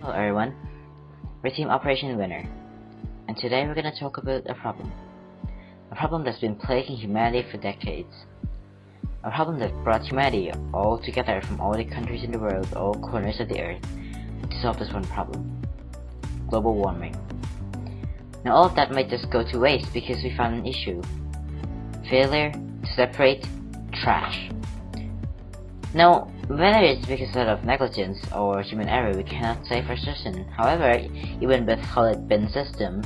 Hello everyone, we're Team Operation Winner, and today we're going to talk about a problem. A problem that's been plaguing humanity for decades. A problem that brought humanity all together from all the countries in the world, all corners of the earth, to solve this one problem. Global warming. Now all of that might just go to waste because we found an issue. Failure to separate trash. Now, whether it's because of negligence or human error, we cannot say for certain. However, even with solid bin system,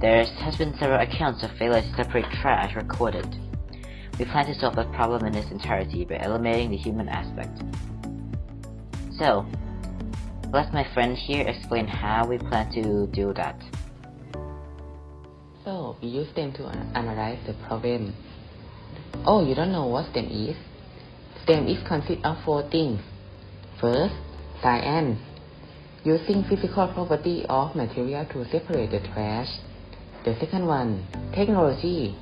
there has been several accounts of failure to separate trash recorded. We plan to solve that problem in its entirety by eliminating the human aspect. So, let my friend here explain how we plan to do that. So, we use STEM to analyze the problem. Oh, you don't know what STEM is? STEM is consist of four things. First, science, using physical property of material to separate the trash. The second one, technology,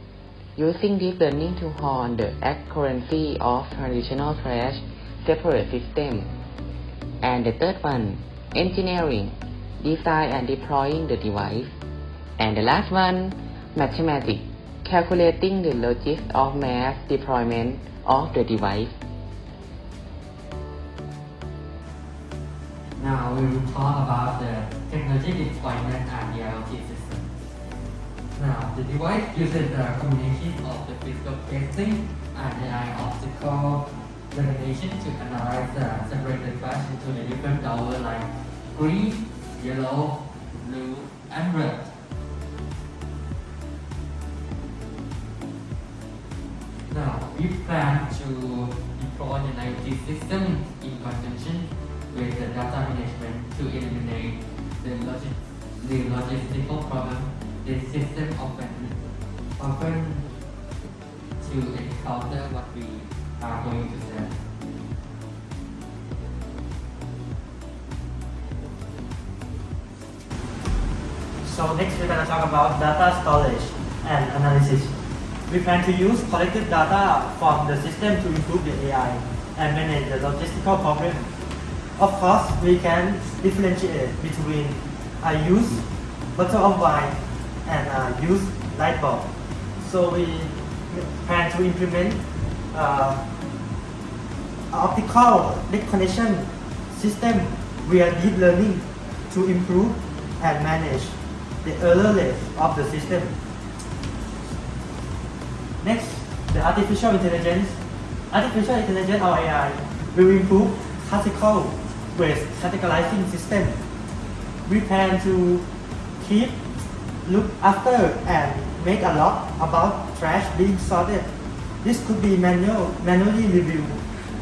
using deep learning to hone the accuracy of traditional trash separate system. And the third one, engineering, design and deploying the device. And the last one, mathematics, calculating the logic of mass deployment of the device. Now we will talk about the technology deployment and the IoT system. Now the device uses the combination of the physical casing and the optical illumination to analyze the separated trash into the different colors like green, yellow, blue, and red. Now we plan to deploy an IoT system in conjunction with the data management to eliminate the, logi the logistical problem the system often, often to encounter what we are going to say. So next we're going to talk about data storage and analysis. We plan to use collected data from the system to improve the AI and manage the logistical problem. Of course, we can differentiate between a use bottle of wine and a use light bulb. So we plan to implement uh, optical recognition system via deep learning to improve and manage the error rate of the system. Next, the artificial intelligence. Artificial intelligence or AI will improve classical waste categorizing system. We plan to keep, look after and make a lot about trash being sorted. This could be manual, manually reviewed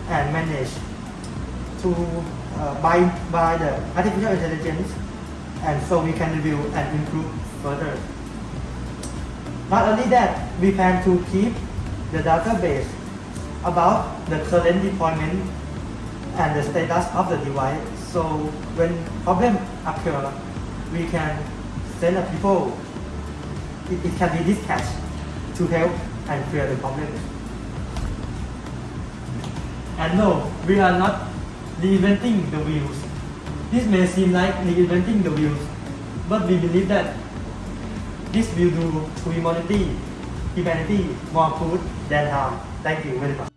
and managed to uh, by, by the artificial intelligence and so we can review and improve further. Not only that, we plan to keep the database about the current deployment and the status of the device. So when problem occur, we can send a people, it, it can be dispatched to help and clear the problem. And no, we are not reinventing the wheels. This may seem like reinventing the wheels, but we believe that this will do to humanity, humanity more good than harm. Thank you very much.